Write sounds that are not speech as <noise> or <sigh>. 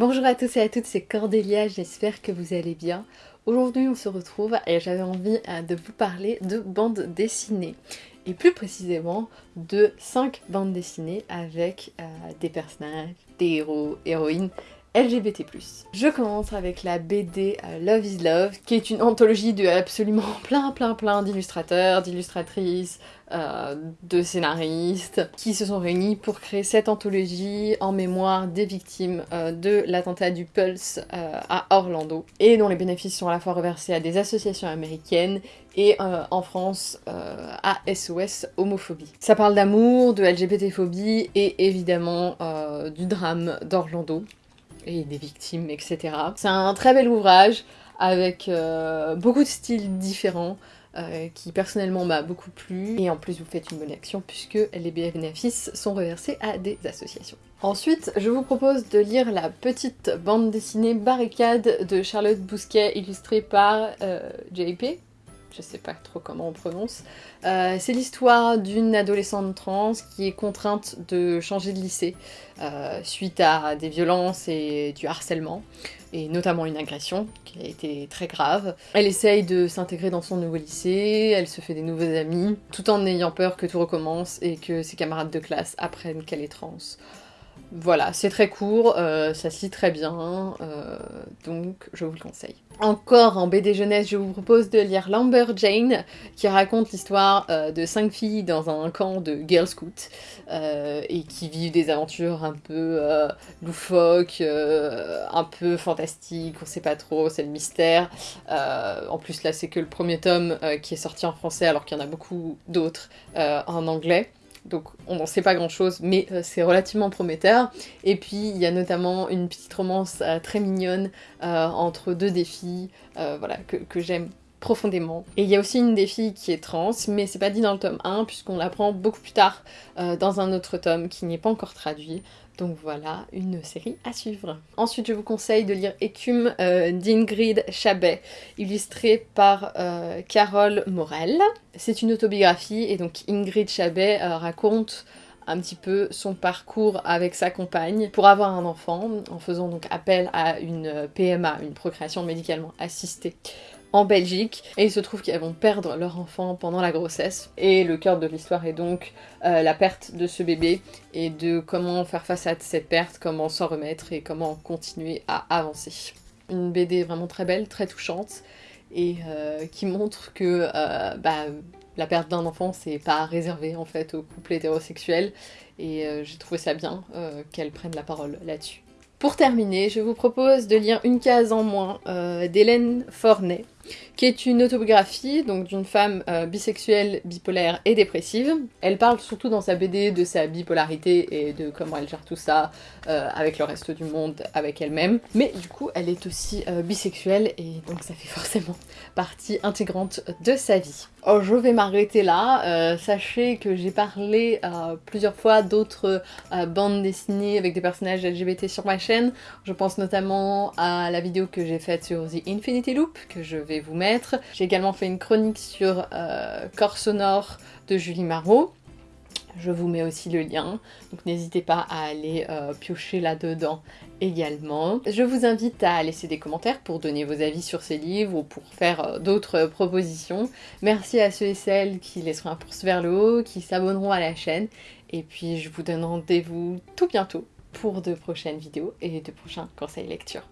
Bonjour à tous et à toutes, c'est Cordélia, j'espère que vous allez bien. Aujourd'hui on se retrouve et j'avais envie euh, de vous parler de bandes dessinées. Et plus précisément de 5 bandes dessinées avec euh, des personnages, des héros, héroïnes LGBT+. Je commence avec la BD euh, Love is Love, qui est une anthologie de absolument <laughs> plein plein plein d'illustrateurs, d'illustratrices, euh, de scénaristes, qui se sont réunis pour créer cette anthologie en mémoire des victimes euh, de l'attentat du Pulse à Orlando, et dont les bénéfices sont à la fois reversés à des associations américaines et en France à SOS Homophobie. Ça parle d'amour, de LGBT-phobie et évidemment du drame d'Orlando et des victimes, etc. C'est un très bel ouvrage avec euh, beaucoup de styles différents euh, qui personnellement m'a beaucoup plu et en plus vous faites une bonne action puisque les bénéfices sont reversés à des associations. Ensuite, je vous propose de lire la petite bande dessinée Barricade de Charlotte Bousquet illustrée par euh, JP, je sais pas trop comment on prononce. Euh, c'est l'histoire d'une adolescente trans qui est contrainte de changer de lycée euh, suite à des violences et du harcèlement, et notamment une agression qui a été très grave. Elle essaye de s'intégrer dans son nouveau lycée, elle se fait des nouveaux amis, tout en ayant peur que tout recommence et que ses camarades de classe apprennent qu'elle est trans. Voilà, c'est très court, euh, ça se très bien, euh, donc je vous le conseille. Encore en BD jeunesse, je vous propose de lire Lumberjane, qui raconte l'histoire euh, de cinq filles dans un camp de Girl Scout, et qui vivent des aventures un peu loufoques, un peu fantastiques, on sait pas trop, c'est le mystère. en plus là c'est que le premier tome qui est sorti en français alors qu'il y en a beaucoup d'autres en anglais donc on n'en sait pas grand chose, mais euh, c'est relativement prometteur. Et puis il y a notamment une petite romance euh, très mignonne euh, entre deux défis, voilà, que, j'aime profondément. Et il y a aussi une des filles qui est trans, mais c'est pas dit dans le tome 1, puisqu'on l'apprend beaucoup plus tard dans un autre tome qui n'est pas encore traduit. Donc voilà, une série à suivre. Ensuite, je vous conseille de lire Écume euh, d'Ingrid Chabet, illustrée par euh, Carole Morel. C'est une autobiographie et donc Ingrid Chabet euh, raconte un petit peu son parcours avec sa compagne pour avoir un enfant en faisant donc appel à une PMA, une procréation médicalement assistée en Belgique et il se trouve qu'elles vont perdre leur enfant pendant la grossesse et le cœur de l'histoire est donc euh, la perte de ce bébé et de comment faire face à cette perte, comment s'en remettre et comment continuer à avancer. Une BD vraiment très belle, très touchante et euh, qui montre que euh, bah, la perte d'un enfant c'est pas réservé en fait aux couples hétérosexuels et j'ai trouvé ça bien qu'elle prenne la parole là-dessus. Pour terminer, je vous propose de lire Une case en moins d'Hélène Fornet, qui est une autobiographie donc d'une femme euh, bisexuelle, bipolaire et dépressive. Elle parle surtout dans sa BD de sa bipolarité et de comment elle gère tout ça euh, avec le reste du monde, avec elle-même. Mais du coup, elle est aussi euh, bisexuelle et donc ça fait <laughs> forcément partie intégrante de sa vie. Oh, je vais m'arrêter là. sachez que j'ai parlé plusieurs fois d'autres bandes dessinées avec des personnages LGBT sur ma chaîne. Je pense notamment à la vidéo que j'ai faite sur The Infinity Loop, que je vous mettre. J'ai également fait une chronique sur euh, Corps sonore de Julie Marot. Je vous mets aussi le lien, donc n'hésitez pas à aller euh, piocher là-dedans également. Je vous invite à laisser des commentaires pour donner vos avis sur ces livres ou pour faire euh, d'autres propositions. Merci à ceux et celles qui laisseront un pouce vers le haut, qui s'abonneront à la chaîne. Et puis je vous donne rendez-vous tout bientôt pour de prochaines vidéos et de prochains conseils lecture.